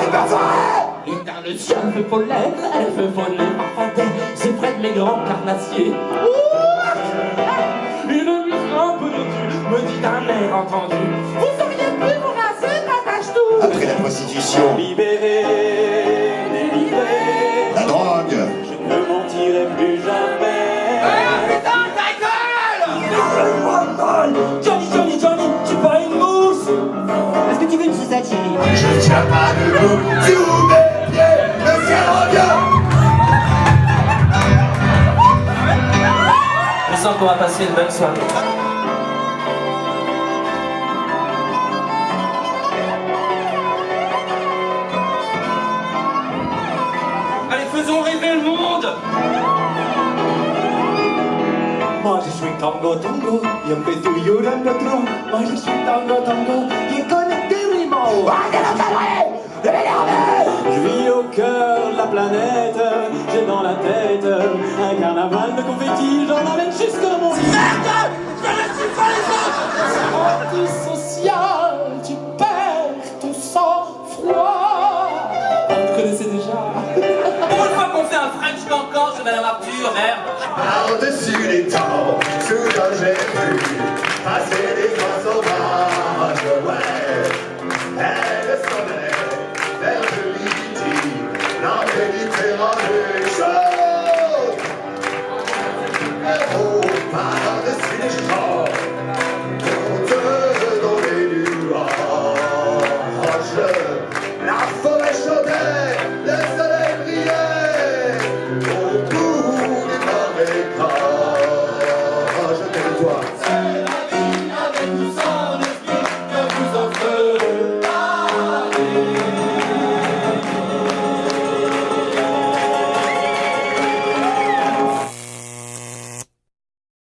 c'est pas vrai chien fait pollen, elle veut voler ma fontaine, c'est près de mes grands carnassiers. Une nuit un peu de me dit d'un air entendu, vous auriez pu vous raser, m'attache tout. Après la prostitution, Libéré, tu veux une sucette, chérie je tiens pas debout. Sous mes pieds, le ciel revient. Je sens qu'on va passer une bonne soirée. Allez, faisons rêver le monde. Moi je suis tango tango, y a llorar el otro. Moi je suis tango tango, planète, j'ai dans la tête un carnaval de confettis, j'en amène jusque dans mon lit. Merde! Je ne suis pas les autres! Antisocial, tu perds ton sang-froid. Vous connaissez déjà. Pour une fois qu'on fait un French cancan, je Madame Arthur, merde. Par-dessus les temps, soudain j'ai vu passer des fois sauvages, ouais é roupa.